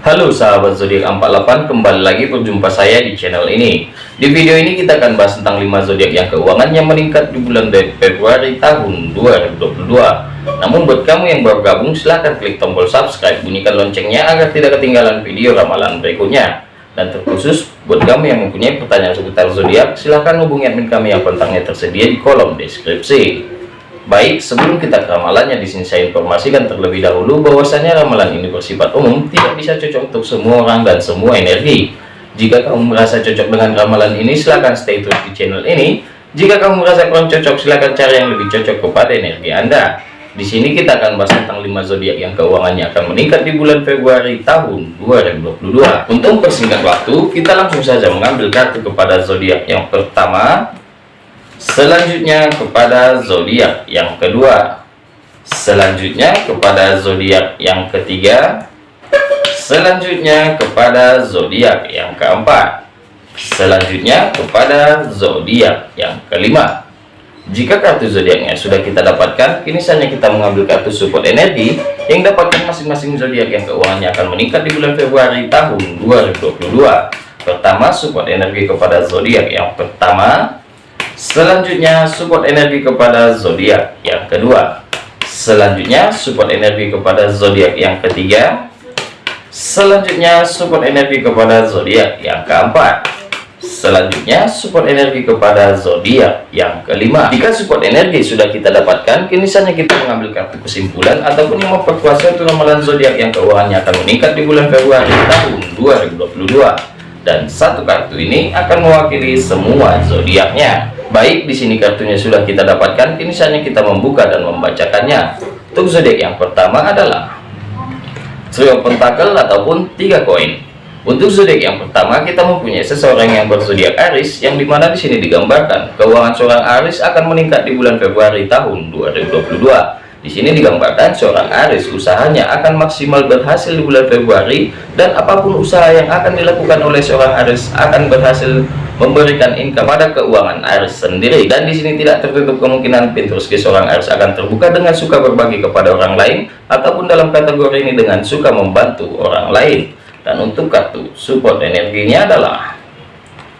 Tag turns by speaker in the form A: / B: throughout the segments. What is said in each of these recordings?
A: Halo sahabat zodiak 48 kembali lagi berjumpa saya di channel ini. Di video ini kita akan bahas tentang 5 zodiak yang keuangannya meningkat di bulan Februari tahun 2022 namun buat kamu yang baru gabung silahkan klik tombol subscribe bunyikan loncengnya agar tidak ketinggalan video ramalan berikutnya. Dan terkhusus buat kamu yang mempunyai pertanyaan seputar zodiak silahkan hubungi admin kami yang kontaknya tersedia di kolom deskripsi Baik, sebelum kita ke ramalannya, di sini saya informasikan terlebih dahulu bahwasanya ramalan ini bersifat umum, tidak bisa cocok untuk semua orang dan semua energi. Jika kamu merasa cocok dengan ramalan ini, silahkan stay terus di channel ini. Jika kamu merasa kurang cocok, silahkan cari yang lebih cocok kepada energi Anda. Di sini kita akan bahas tentang 5 zodiak yang keuangannya akan meningkat di bulan Februari tahun 2022. Untuk persingkat waktu, kita langsung saja mengambil kartu kepada zodiak yang pertama, Selanjutnya kepada zodiak yang kedua. Selanjutnya kepada zodiak yang ketiga. Selanjutnya kepada zodiak yang keempat. Selanjutnya kepada zodiak yang kelima. Jika kartu zodiaknya sudah kita dapatkan, kini saatnya kita mengambil kartu support energi yang dapatkan masing-masing zodiak yang keuangannya akan meningkat di bulan Februari tahun 2022. Pertama, support energi kepada zodiak yang pertama Selanjutnya support energi kepada zodiak yang kedua. Selanjutnya support energi kepada zodiak yang ketiga. Selanjutnya support energi kepada zodiak yang keempat. Selanjutnya support energi kepada zodiak yang kelima. Jika support energi sudah kita dapatkan, kini saatnya kita mengambil kartu kesimpulan ataupun yang memperkuat suatu ramalan zodiak yang keuangannya akan meningkat di bulan Februari tahun 2022. Dan satu kartu ini akan mewakili semua zodiaknya. Baik, di sini kartunya sudah kita dapatkan, kini saatnya kita membuka dan membacakannya. Untuk zodiak yang pertama adalah Trio Pentakel ataupun tiga koin. Untuk zodiak yang pertama, kita mempunyai seseorang yang berzodiak Aris, yang di mana di sini digambarkan keuangan seorang Aris akan meningkat di bulan Februari tahun 2022. Di sini digambarkan seorang Aris usahanya akan maksimal berhasil di bulan Februari dan apa pun usaha yang akan dilakukan oleh seorang Aris akan berhasil memberikan income pada keuangan Aris sendiri. Dan di sini tidak tertutup kemungkinan pintu rezeki seorang Aris akan terbuka dengan suka berbagi kepada orang lain ataupun dalam kategori ini dengan suka membantu orang lain. Dan untuk kartu support energinya adalah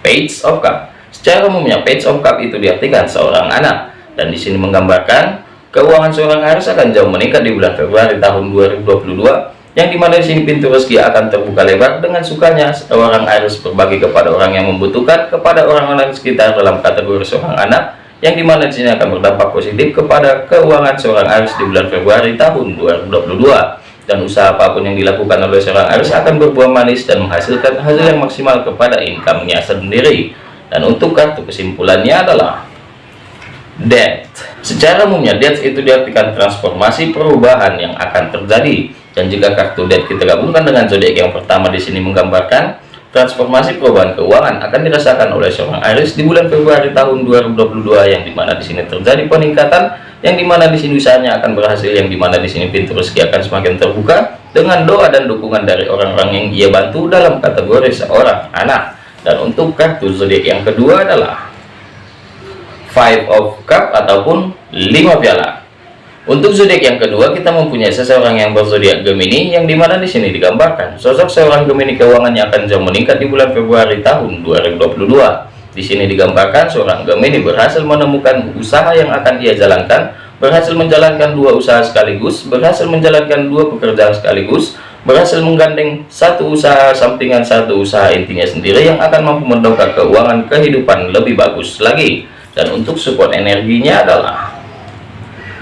A: Page of Cup. Secara umumnya Page of Cup itu diartikan seorang anak. Dan di sini menggambarkan Keuangan seorang Aries akan jauh meningkat di bulan Februari tahun 2022 yang di mana di sini pintu rezeki akan terbuka lebar dengan sukanya seorang Aries berbagi kepada orang yang membutuhkan kepada orang-orang sekitar dalam kategori seorang anak yang di mana di sini akan berdampak positif kepada keuangan seorang Aries di bulan Februari tahun 2022 dan usaha apa pun yang dilakukan oleh seorang Aries akan berbuah manis dan menghasilkan hasil yang maksimal kepada income-nya sendiri. Dan untuk kartu kesimpulannya adalah death secara umumnya death itu diartikan transformasi perubahan yang akan terjadi. Dan jika kartu death kita gabungkan dengan zodiak yang pertama di sini menggambarkan transformasi perubahan keuangan akan dirasakan oleh seorang Aries di bulan Februari tahun 2022 yang di mana di sini terjadi peningkatan yang di mana di sini usahanya akan berhasil yang di mana di sini pintu rezeki akan semakin terbuka dengan doa dan dukungan dari orang-orang yang ia bantu dalam kategori seorang anak. Dan untuk kartu zodiak yang kedua adalah five of cup ataupun lima piala. Untuk zodiak yang kedua kita mempunyai seseorang yang berzodiak Gemini yang di mana di sini digambarkan. Sosok seorang Gemini keuangannya akan jauh meningkat di bulan Februari tahun 2022 di sini digambarkan seorang Gemini berhasil menemukan usaha yang akan ia jalankan berhasil menjalankan dua usaha sekaligus berhasil menjalankan dua pekerjaan sekaligus berhasil menggandeng satu usaha sampingan satu usaha intinya sendiri yang akan mampu mendongkrak keuangan kehidupan lebih bagus lagi dan untuk support energinya adalah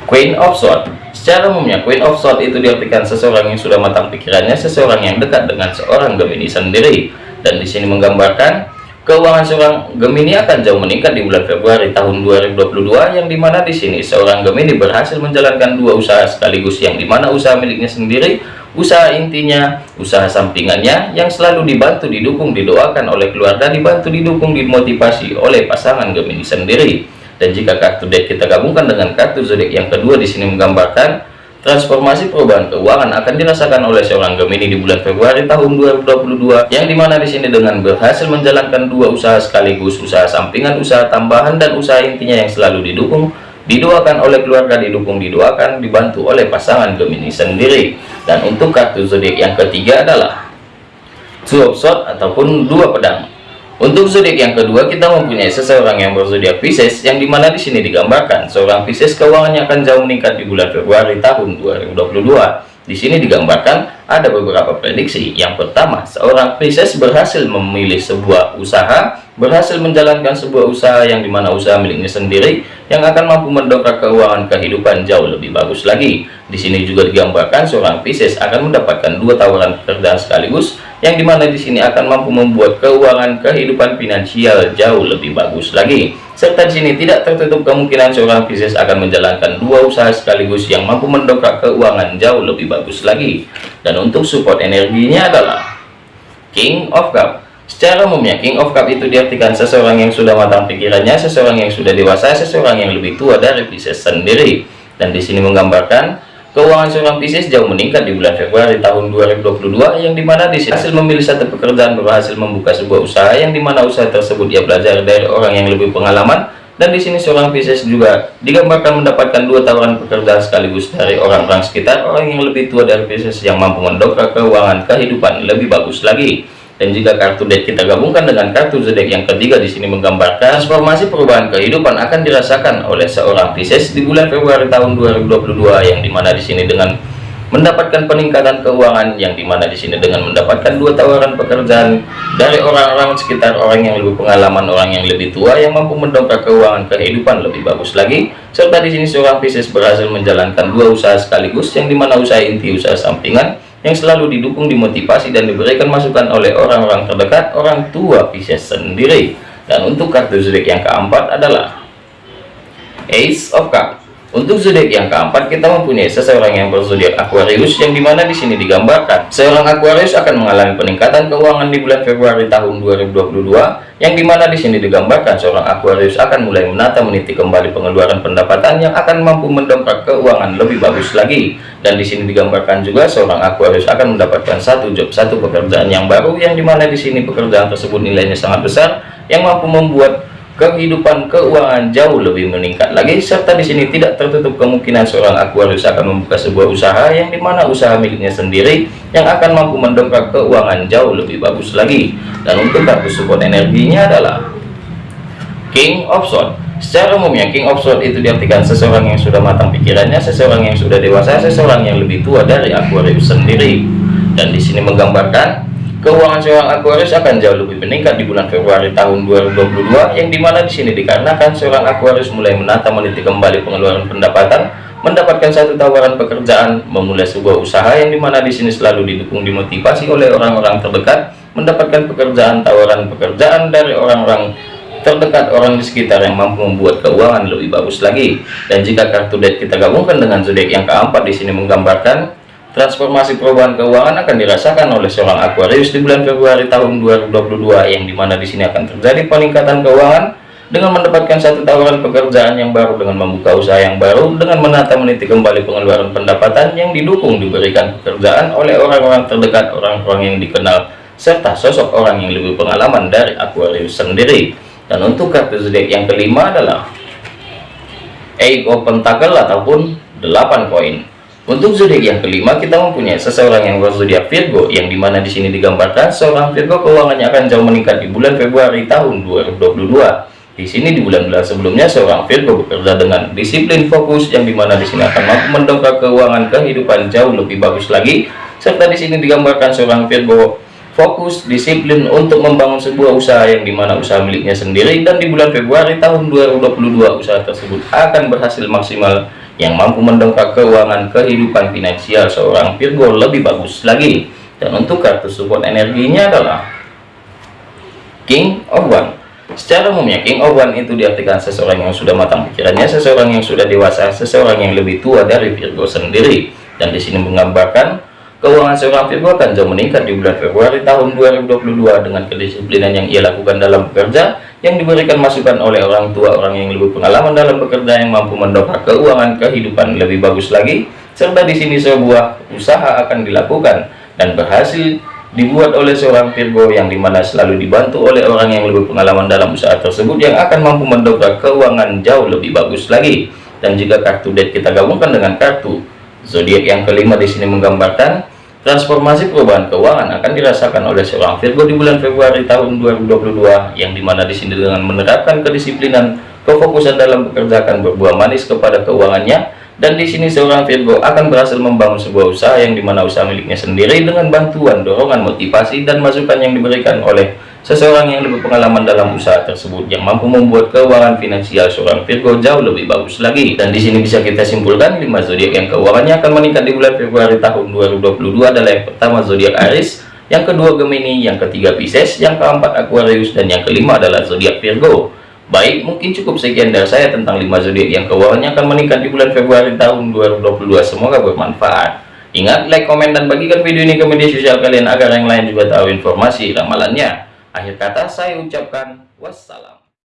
A: Queen of Sword secara umumnya Queen of Sword itu diartikan seseorang yang sudah matang pikirannya seseorang yang dekat dengan seorang Gemini sendiri. Dan di sini menggambarkan keuangan seorang Gemini akan jauh meningkat di bulan Februari tahun 2022 yang di mana di sini seorang Gemini berhasil menjalankan dua usaha sekaligus yang di mana usaha miliknya sendiri usaha intinya, usaha sampingannya yang selalu dibantu, didukung, didoakan oleh keluarga, dibantu, didukung, dimotivasi oleh pasangan Gemini sendiri. Dan jika kartu deck kita gabungkan dengan kartu zodiak yang kedua di sini menggambarkan transformasi perubahan keuangan akan dirasakan oleh seorang Gemini di bulan Februari tahun 2022 yang di mana di sini dengan berhasil menjalankan dua usaha sekaligus usaha sampingan usaha tambahan dan usaha intinya yang selalu didukung didoakan oleh keluarga didukung didoakan dibantu oleh pasangan Gemini sendiri dan untuk kartu zodiak yang ketiga adalah two sword ataupun dua pedang. Untuk zodiak yang kedua kita mempunyai seseorang yang berzodiak Pisces yang di mana di sini digambarkan seorang Pisces keuangannya akan jauh meningkat di bulan Februari tahun 2022 di sini digambarkan ada beberapa prediksi. Yang pertama, seorang Pisces berhasil memilih sebuah usaha, berhasil menjalankan sebuah usaha yang di mana usaha miliknya sendiri yang akan mampu mendongkrak keuangan kehidupan jauh lebih bagus lagi. Di sini juga digambarkan seorang Pisces akan mendapatkan dua tawaran pekerjaan sekaligus yang di mana di sini akan mampu membuat keuangan kehidupan finansial jauh lebih bagus lagi serta di sini tidak tertutup kemungkinan seorang Pisces akan menjalankan dua usaha sekaligus yang mampu mendongkrak keuangan jauh lebih bagus lagi. Dan untuk support energinya adalah King of Cup. Secara umumnya King of Cup itu diartikan seseorang yang sudah matang pikirannya seseorang yang sudah dewasa seseorang yang lebih tua dari Pisces sendiri. Dan di sini menggambarkan Keuangan seorang Pisces jauh meningkat di bulan Februari tahun 2022 yang di mana di hasil memilih satu pekerjaan berhasil membuka sebuah usaha yang di mana usaha tersebut dia belajar dari orang yang lebih pengalaman. Dan di sini seorang Pisces juga digambarkan mendapatkan dua tawaran pekerjaan sekaligus dari orang-orang sekitar orang yang lebih tua dari Pisces yang mampu mendongkrak keuangan kehidupan lebih bagus lagi dan jika kartu deck kita gabungkan dengan kartu zodiak yang ketiga di sini menggambarkan transformasi perubahan kehidupan akan dirasakan oleh seorang Pisces di bulan Februari tahun 2022 yang di mana di sini dengan mendapatkan peningkatan keuangan yang di mana di sini dengan mendapatkan dua tawaran pekerjaan dari orang-orang sekitar orang yang lebih pengalaman orang yang lebih tua yang mampu mendongkrak keuangan kehidupan lebih bagus lagi. Serta di sini seorang Pisces berhasil menjalankan dua usaha sekaligus yang di mana usaha inti usaha sampingan yang selalu didukung dimotivasi dan diberikan masukan oleh orang-orang terdekat orang tua Pisces sendiri. Dan untuk kartu zodiak yang keempat adalah Ace of Cups untuk zodiak yang keempat kita mempunyai seseorang yang berzodiak Aquarius yang di mana di sini digambarkan. Seorang Aquarius akan mengalami peningkatan keuangan di bulan Februari tahun 2022 yang di mana di sini digambarkan seorang Aquarius akan mulai menata meniti kembali pengeluaran pendapatan yang akan mampu mendongkrak keuangan lebih bagus lagi. Dan di sini digambarkan juga seorang Aquarius akan mendapatkan satu job satu pekerjaan yang baru yang di mana di sini pekerjaan tersebut nilainya sangat besar yang mampu membuat kehidupan keuangan jauh lebih meningkat lagi serta di sini tidak tertutup kemungkinan seorang Aquarius akan membuka sebuah usaha yang di mana usaha miliknya sendiri yang akan mampu mendongkrak keuangan jauh lebih bagus lagi. Dan untuk kartu support energinya adalah King of Swords. Secara umumnya King of Swords itu diartikan seseorang yang sudah matang pikirannya seseorang yang sudah dewasa seseorang yang lebih tua dari Aquarius sendiri. Dan di sini menggambarkan Keuangan seorang Aquarius akan jauh lebih meningkat di bulan Februari tahun 2022 yang di mana di sini dikarenakan seorang Aquarius mulai menata meniti kembali pengeluaran pendapatan, mendapatkan satu tawaran pekerjaan, memulai sebuah usaha yang di mana di sini selalu didukung dimotivasi oleh orang-orang terdekat, mendapatkan pekerjaan tawaran pekerjaan dari orang-orang terdekat orang di sekitar yang mampu membuat keuangan lebih bagus lagi. Dan jika kartu deck kita gabungkan dengan zodiak yang keempat di sini menggambarkan Transformasi perubahan keuangan akan dirasakan oleh seorang Aquarius di bulan Februari tahun 2022 yang di mana di sini akan terjadi peningkatan keuangan dengan mendapatkan satu tawaran pekerjaan yang baru dengan membuka usaha yang baru dengan menata meniti kembali pengeluaran pendapatan yang didukung diberikan pekerjaan oleh orang-orang terdekat orang-orang yang dikenal serta sosok orang yang lebih pengalaman dari Aquarius sendiri. Dan untuk kartu zodiak yang kelima adalah Eight of Pentacle ataupun 8 koin untuk zodiak yang kelima kita mempunyai seseorang yang berzodiak Virgo yang di mana di sini digambarkan seorang Virgo keuangannya akan jauh meningkat di bulan Februari tahun 2022. Di sini di bulan-bulan sebelumnya seorang Virgo bekerja dengan disiplin fokus yang di mana di sini akan mampu mendongkrak keuangan kehidupan jauh lebih bagus lagi. Serta di sini digambarkan seorang Virgo fokus disiplin untuk membangun sebuah usaha yang di mana usaha miliknya sendiri dan di bulan Februari tahun 2022 usaha tersebut akan berhasil maksimal yang mampu mendongkrak keuangan kehidupan finansial seorang Virgo lebih bagus lagi. Dan untuk kartu support energinya adalah King of One. Secara umumnya King of One itu diartikan seseorang yang sudah matang pikirannya seseorang yang sudah dewasa seseorang yang lebih tua dari Virgo sendiri. Dan di sini menggambarkan keuangan seorang Virgo akan jauh meningkat di bulan Februari tahun 2022 dengan kedisiplinan yang ia lakukan dalam bekerja yang diberikan masukan oleh orang tua orang yang lebih pengalaman dalam bekerja yang mampu mendongkrak keuangan kehidupan lebih bagus lagi serta di sini sebuah usaha akan dilakukan dan berhasil dibuat oleh seorang Virgo yang di mana selalu dibantu oleh orang yang lebih pengalaman dalam usaha tersebut yang akan mampu mendongkrak keuangan jauh lebih bagus lagi. Dan jika kartu deck kita gabungkan dengan kartu zodiak yang kelima di sini menggambarkan Transformasi perubahan keuangan akan dirasakan oleh seorang Virgo di bulan Februari tahun 2022 yang di mana di sini dengan menerapkan kedisiplinan, kefokusan dalam bekerja akan berbuah manis kepada keuangannya. Dan di sini seorang Virgo akan berhasil membangun sebuah usaha yang di mana usaha miliknya sendiri dengan bantuan, dorongan, motivasi dan masukan yang diberikan oleh seseorang yang lebih pengalaman dalam usaha tersebut yang mampu membuat keuangan finansial seorang Virgo jauh lebih bagus lagi. Dan di sini bisa kita simpulkan 5 zodiak yang keuangannya akan meningkat di bulan Februari tahun 2022 adalah yang pertama zodiak Aries yang kedua Gemini yang ketiga Pisces yang keempat Aquarius dan yang kelima adalah zodiak Virgo. Baik mungkin cukup sekian dari saya tentang 5 zodiak yang keuangannya akan meningkat di bulan Februari tahun 2022 semoga bermanfaat. Ingat, like, komen, dan bagikan video ini ke media sosial kalian agar yang lain juga tahu informasi ramalannya. Akhir kata saya ucapkan wassalam.